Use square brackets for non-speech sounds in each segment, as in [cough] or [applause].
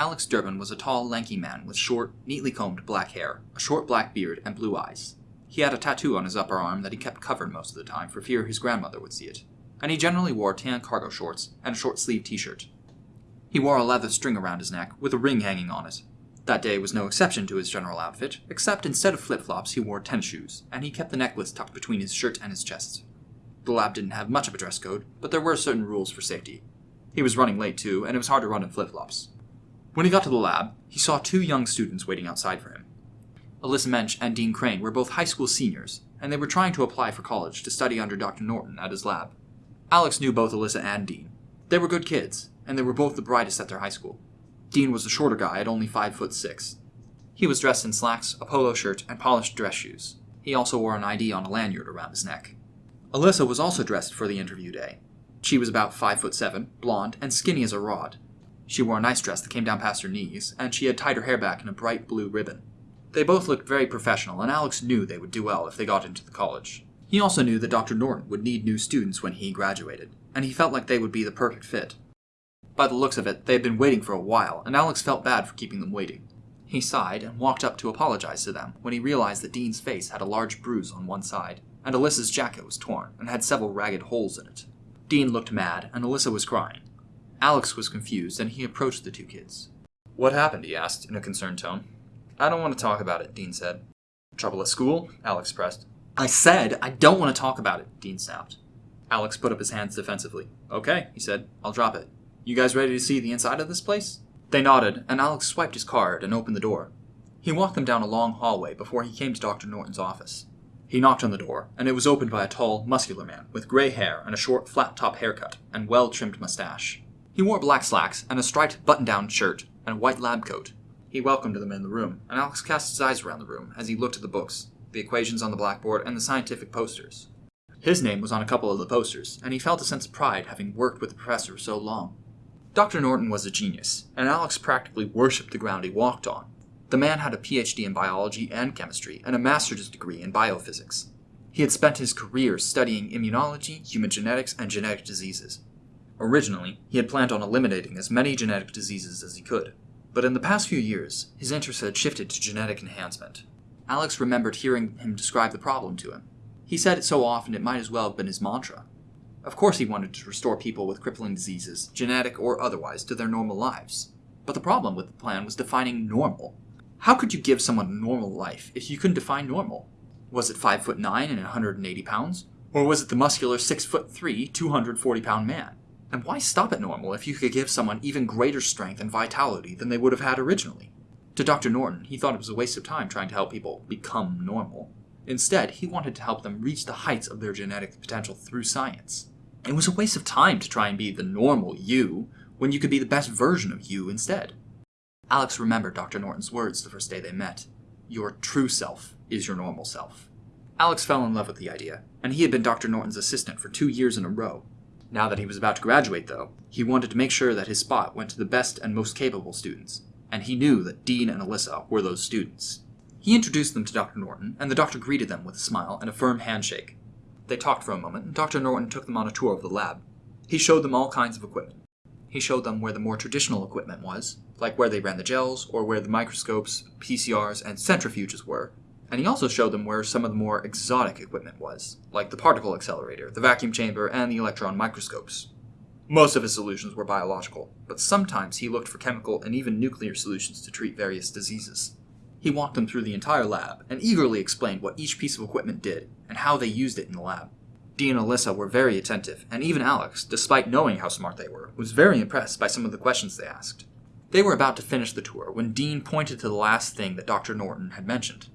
Alex Durbin was a tall, lanky man with short, neatly combed black hair, a short black beard, and blue eyes. He had a tattoo on his upper arm that he kept covered most of the time for fear his grandmother would see it, and he generally wore tan cargo shorts and a short sleeved t shirt. He wore a leather string around his neck with a ring hanging on it. That day was no exception to his general outfit, except instead of flip flops, he wore tennis shoes, and he kept the necklace tucked between his shirt and his chest. The lab didn't have much of a dress code, but there were certain rules for safety. He was running late too, and it was hard to run in flip flops. When he got to the lab, he saw two young students waiting outside for him. Alyssa Mensch and Dean Crane were both high school seniors, and they were trying to apply for college to study under Dr. Norton at his lab. Alex knew both Alyssa and Dean. They were good kids, and they were both the brightest at their high school. Dean was a shorter guy at only five foot six. He was dressed in slacks, a polo shirt, and polished dress shoes. He also wore an ID on a lanyard around his neck. Alyssa was also dressed for the interview day. She was about five foot seven, blonde, and skinny as a rod. She wore a nice dress that came down past her knees, and she had tied her hair back in a bright blue ribbon. They both looked very professional, and Alex knew they would do well if they got into the college. He also knew that Dr. Norton would need new students when he graduated, and he felt like they would be the perfect fit. By the looks of it, they had been waiting for a while, and Alex felt bad for keeping them waiting. He sighed and walked up to apologize to them when he realized that Dean's face had a large bruise on one side, and Alyssa's jacket was torn and had several ragged holes in it. Dean looked mad, and Alyssa was crying. Alex was confused, and he approached the two kids. What happened? he asked, in a concerned tone. I don't want to talk about it, Dean said. Trouble at school? Alex pressed. I said I don't want to talk about it, Dean snapped. Alex put up his hands defensively. Okay, he said. I'll drop it. You guys ready to see the inside of this place? They nodded, and Alex swiped his card and opened the door. He walked them down a long hallway before he came to Dr. Norton's office. He knocked on the door, and it was opened by a tall, muscular man with gray hair and a short, flat top haircut and well trimmed mustache. He wore black slacks and a striped button down shirt and a white lab coat. He welcomed them in the room, and Alex cast his eyes around the room as he looked at the books, the equations on the blackboard, and the scientific posters. His name was on a couple of the posters, and he felt a sense of pride having worked with the professor so long. Dr. Norton was a genius, and Alex practically worshipped the ground he walked on. The man had a PhD in biology and chemistry and a master's degree in biophysics. He had spent his career studying immunology, human genetics, and genetic diseases. Originally, he had planned on eliminating as many genetic diseases as he could, but in the past few years, his interest had shifted to genetic enhancement. Alex remembered hearing him describe the problem to him. He said it so often it might as well have been his mantra. Of course, he wanted to restore people with crippling diseases, genetic or otherwise, to their normal lives. But the problem with the plan was defining normal. How could you give someone a normal life if you couldn't define normal? Was it 5 foot 9 and 180 pounds? Or was it the muscular 6 foot 3, 240 pound man? And why stop at normal if you could give someone even greater strength and vitality than they would have had originally? To Dr. Norton, he thought it was a waste of time trying to help people become normal. Instead, he wanted to help them reach the heights of their genetic potential through science. It was a waste of time to try and be the normal you when you could be the best version of you instead. Alex remembered Dr. Norton's words the first day they met. Your true self is your normal self. Alex fell in love with the idea, and he had been Dr. Norton's assistant for two years in a row. Now that he was about to graduate, though, he wanted to make sure that his spot went to the best and most capable students, and he knew that Dean and Alyssa were those students. He introduced them to Dr. Norton, and the doctor greeted them with a smile and a firm handshake. They talked for a moment, and Dr. Norton took them on a tour of the lab. He showed them all kinds of equipment. He showed them where the more traditional equipment was, like where they ran the gels, or where the microscopes, PCRs, and centrifuges were. And he also showed them where some of the more exotic equipment was, like the particle accelerator, the vacuum chamber, and the electron microscopes. Most of his solutions were biological, but sometimes he looked for chemical and even nuclear solutions to treat various diseases. He walked them through the entire lab and eagerly explained what each piece of equipment did and how they used it in the lab. Dean and Alyssa were very attentive, and even Alex, despite knowing how smart they were, was very impressed by some of the questions they asked. They were about to finish the tour when Dean pointed to the last thing that Dr. Norton had mentioned.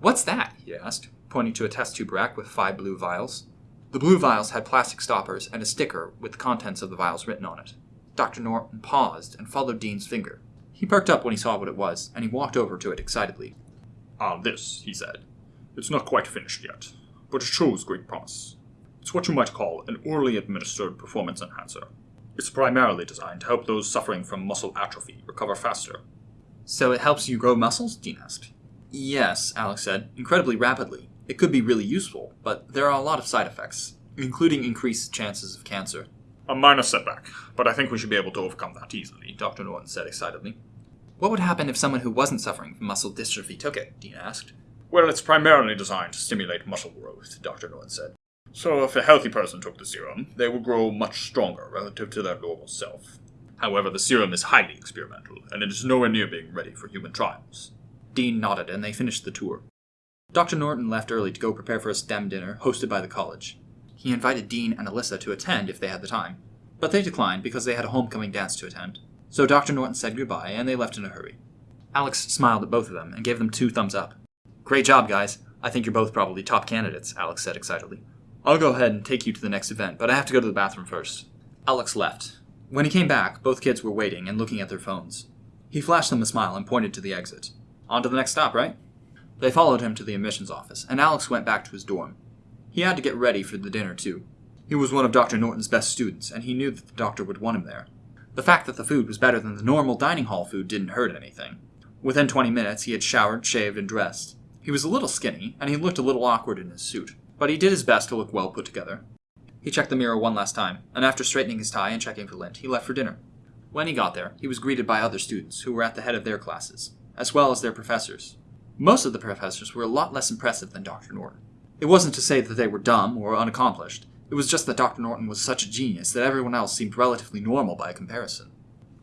What's that? he asked, pointing to a test tube rack with five blue vials. The blue vials had plastic stoppers and a sticker with the contents of the vials written on it. Dr. Norton paused and followed Dean's finger. He perked up when he saw what it was, and he walked over to it excitedly. Ah, this, he said. It's not quite finished yet, but it shows great promise. It's what you might call an orally administered performance enhancer. It's primarily designed to help those suffering from muscle atrophy recover faster. So it helps you grow muscles? Dean asked. Yes, Alex said, incredibly rapidly. It could be really useful, but there are a lot of side effects, including increased chances of cancer. A minor setback, but I think we should be able to overcome that easily, Dr. Norton said excitedly. What would happen if someone who wasn't suffering from muscle dystrophy took it? Dean asked. Well, it's primarily designed to stimulate muscle growth, Dr. Norton said. So if a healthy person took the serum, they would grow much stronger relative to their normal self. However, the serum is highly experimental, and it is nowhere near being ready for human trials. Dean nodded, and they finished the tour. Dr. Norton left early to go prepare for a STEM dinner hosted by the college. He invited Dean and Alyssa to attend if they had the time, but they declined because they had a homecoming dance to attend. So Dr. Norton said goodbye, and they left in a hurry. Alex smiled at both of them and gave them two thumbs up. Great job, guys. I think you're both probably top candidates, Alex said excitedly. I'll go ahead and take you to the next event, but I have to go to the bathroom first. Alex left. When he came back, both kids were waiting and looking at their phones. He flashed them a smile and pointed to the exit. On to the next stop, right? They followed him to the admissions office, and Alex went back to his dorm. He had to get ready for the dinner, too. He was one of Dr. Norton's best students, and he knew that the doctor would want him there. The fact that the food was better than the normal dining hall food didn't hurt anything. Within 20 minutes, he had showered, shaved, and dressed. He was a little skinny, and he looked a little awkward in his suit, but he did his best to look well put together. He checked the mirror one last time, and after straightening his tie and checking for lint, he left for dinner. When he got there, he was greeted by other students who were at the head of their classes, as well as their professors. Most of the professors were a lot less impressive than Dr. Norton. It wasn't to say that they were dumb or unaccomplished, it was just that Dr. Norton was such a genius that everyone else seemed relatively normal by comparison.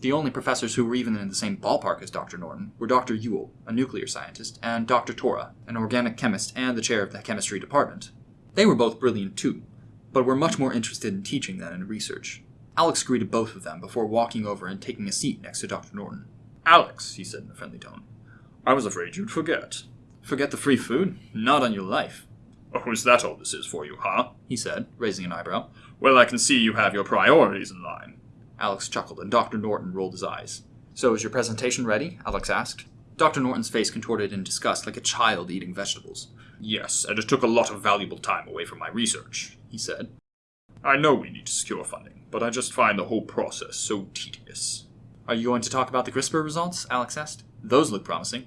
The only professors who were even in the same ballpark as Dr. Norton were Dr. Yule, a nuclear scientist, and Dr. Tora, an organic chemist and the chair of the chemistry department. They were both brilliant too, but were much more interested in teaching than in research. Alex greeted both of them before walking over and taking a seat next to Dr. Norton. Alex, he said in a friendly tone, I was afraid you'd forget. Forget the free food? Not on your life. Oh, is that all this is for you, huh? He said, raising an eyebrow. Well, I can see you have your priorities in line. Alex chuckled, and Dr. Norton rolled his eyes. So is your presentation ready? Alex asked. Dr. Norton's face contorted in disgust like a child eating vegetables. Yes, and it took a lot of valuable time away from my research, he said. I know we need to secure funding, but I just find the whole process so tedious. Are you going to talk about the CRISPR results? Alex asked. Those look promising.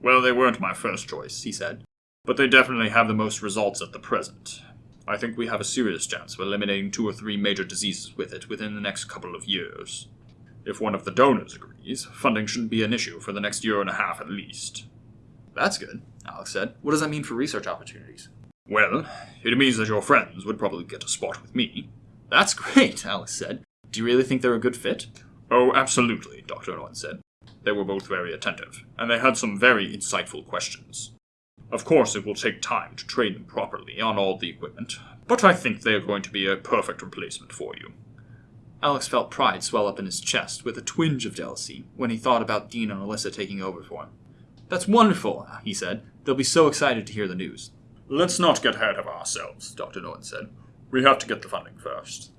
Well, they weren't my first choice, he said, but they definitely have the most results at the present. I think we have a serious chance of eliminating two or three major diseases with it within the next couple of years. If one of the donors agrees, funding shouldn't be an issue for the next year and a half at least. That's good, Alex said. What does that mean for research opportunities? Well, it means that your friends would probably get a spot with me. That's [laughs] great, Alex said. Do you really think they're a good fit? Oh, absolutely, Dr. Norton said. They were both very attentive, and they had some very insightful questions. Of course, it will take time to train them properly on all the equipment, but I think they are going to be a perfect replacement for you. Alex felt pride swell up in his chest with a twinge of jealousy when he thought about Dean and Alyssa taking over for him. That's wonderful, he said. They'll be so excited to hear the news. Let's not get ahead of ourselves, Dr. Norton said. We have to get the funding first.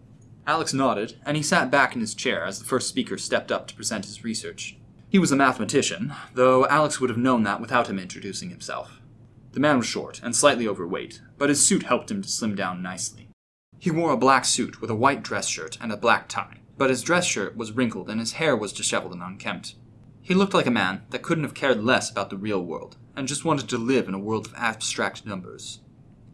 Alex nodded, and he sat back in his chair as the first speaker stepped up to present his research. He was a mathematician, though Alex would have known that without him introducing himself. The man was short and slightly overweight, but his suit helped him to slim down nicely. He wore a black suit with a white dress shirt and a black tie, but his dress shirt was wrinkled and his hair was disheveled and unkempt. He looked like a man that couldn't have cared less about the real world and just wanted to live in a world of abstract numbers.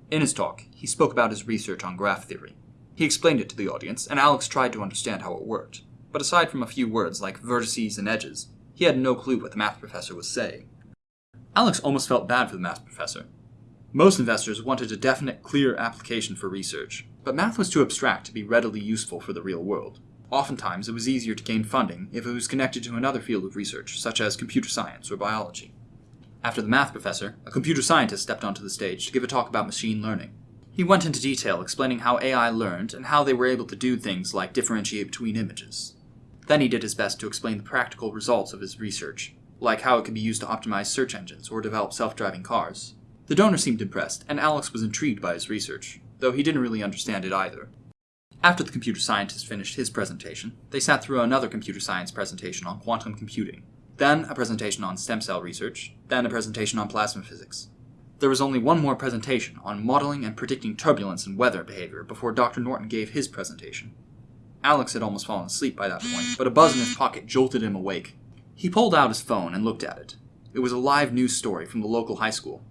In his talk, he spoke about his research on graph theory. He explained it to the audience, and Alex tried to understand how it worked, but aside from a few words like vertices and edges, he had no clue what the math professor was saying. Alex almost felt bad for the math professor. Most investors wanted a definite, clear application for research, but math was too abstract to be readily useful for the real world. Oftentimes, it was easier to gain funding if it was connected to another field of research, such as computer science or biology. After the math professor, a computer scientist stepped onto the stage to give a talk about machine learning. He went into detail explaining how AI learned and how they were able to do things like differentiate between images. Then he did his best to explain the practical results of his research, like how it could be used to optimize search engines or develop self driving cars. The donor seemed impressed, and Alex was intrigued by his research, though he didn't really understand it either. After the computer scientist finished his presentation, they sat through another computer science presentation on quantum computing, then a presentation on stem cell research, then a presentation on plasma physics. There was only one more presentation on modeling and predicting turbulence and weather behavior before Dr. Norton gave his presentation. Alex had almost fallen asleep by that point, but a buzz in his pocket jolted him awake. He pulled out his phone and looked at it. It was a live news story from the local high school.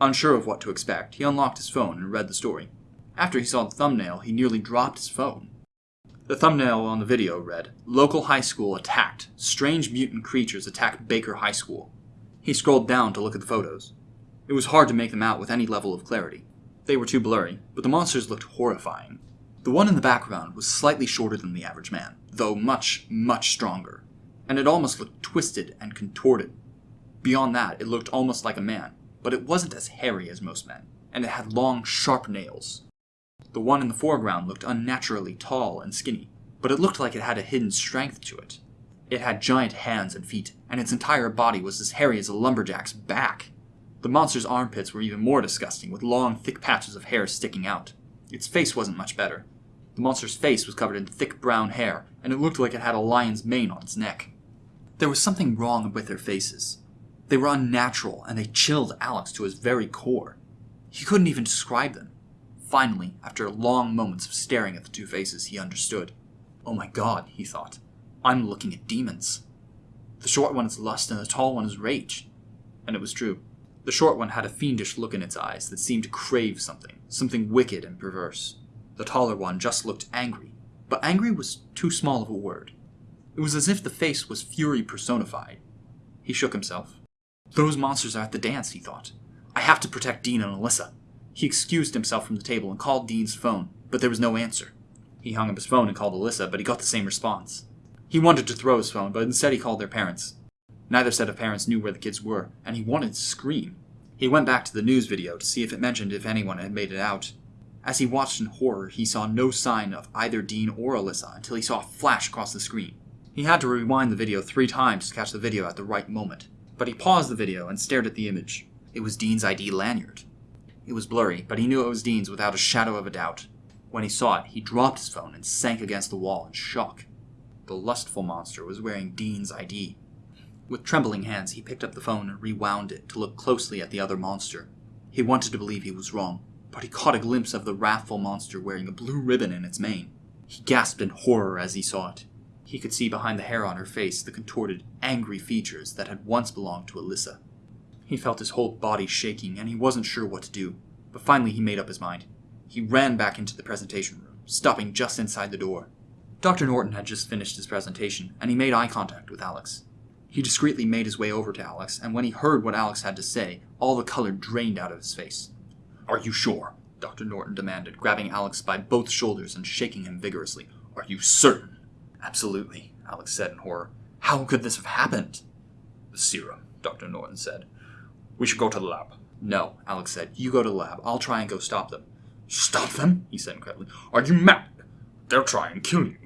Unsure of what to expect, he unlocked his phone and read the story. After he saw the thumbnail, he nearly dropped his phone. The thumbnail on the video read Local High School Attacked. Strange mutant creatures attack Baker High School. He scrolled down to look at the photos. It was hard to make them out with any level of clarity. They were too blurry, but the monsters looked horrifying. The one in the background was slightly shorter than the average man, though much, much stronger, and it almost looked twisted and contorted. Beyond that, it looked almost like a man, but it wasn't as hairy as most men, and it had long, sharp nails. The one in the foreground looked unnaturally tall and skinny, but it looked like it had a hidden strength to it. It had giant hands and feet, and its entire body was as hairy as a lumberjack's back. The monster's armpits were even more disgusting, with long, thick patches of hair sticking out. Its face wasn't much better. The monster's face was covered in thick brown hair, and it looked like it had a lion's mane on its neck. There was something wrong with their faces. They were unnatural, and they chilled Alex to his very core. He couldn't even describe them. Finally, after long moments of staring at the two faces, he understood. Oh my god, he thought. I'm looking at demons. The short one is lust and the tall one is rage. And it was true. The short one had a fiendish look in its eyes that seemed to crave something, something wicked and perverse. The taller one just looked angry, but angry was too small of a word. It was as if the face was fury personified. He shook himself. Those monsters are at the dance, he thought. I have to protect Dean and Alyssa. He excused himself from the table and called Dean's phone, but there was no answer. He hung up his phone and called Alyssa, but he got the same response. He wanted to throw his phone, but instead he called their parents. Neither set of parents knew where the kids were, and he wanted to scream. He went back to the news video to see if it mentioned if anyone had made it out. As he watched in horror, he saw no sign of either Dean or Alyssa until he saw a flash across the screen. He had to rewind the video three times to catch the video at the right moment, but he paused the video and stared at the image. It was Dean's ID lanyard. It was blurry, but he knew it was Dean's without a shadow of a doubt. When he saw it, he dropped his phone and sank against the wall in shock. The lustful monster was wearing Dean's ID. With trembling hands, he picked up the phone and rewound it to look closely at the other monster. He wanted to believe he was wrong, but he caught a glimpse of the wrathful monster wearing a blue ribbon in its mane. He gasped in horror as he saw it. He could see behind the hair on her face the contorted, angry features that had once belonged to Alyssa. He felt his whole body shaking, and he wasn't sure what to do, but finally he made up his mind. He ran back into the presentation room, stopping just inside the door. Dr. Norton had just finished his presentation, and he made eye contact with Alex. He discreetly made his way over to Alex, and when he heard what Alex had to say, all the color drained out of his face. Are you sure? Dr. Norton demanded, grabbing Alex by both shoulders and shaking him vigorously. Are you certain? Absolutely, Alex said in horror. How could this have happened? The serum, Dr. Norton said. We should go to the lab. No, Alex said. You go to the lab. I'll try and go stop them. Stop them? He said incredibly. Are you mad? They'll try and kill you.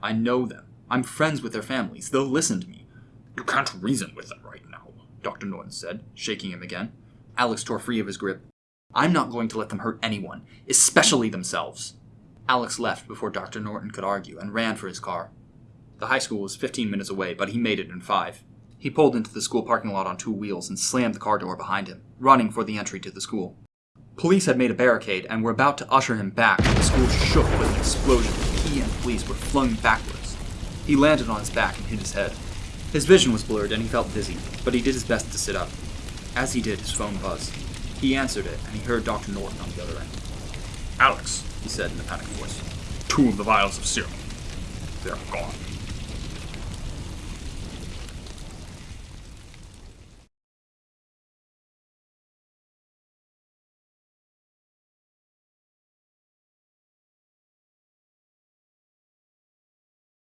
I know them. I'm friends with their families. They'll listen to me. You can't reason with them right now, Dr. Norton said, shaking him again. Alex tore free of his grip. I'm not going to let them hurt anyone, especially themselves. Alex left before Dr. Norton could argue and ran for his car. The high school was 15 minutes away, but he made it in five. He pulled into the school parking lot on two wheels and slammed the car door behind him, running for the entry to the school. Police had made a barricade and were about to usher him back when the school shook with an explosion. He and police were flung backwards. He landed on his back and hit his head. His vision was blurred and he felt dizzy, but he did his best to sit up. As he did, his phone buzzed. He answered it, and he heard Dr. Norton on the other end. Alex, he said in a panicked voice. Two of the vials of serum. They're gone.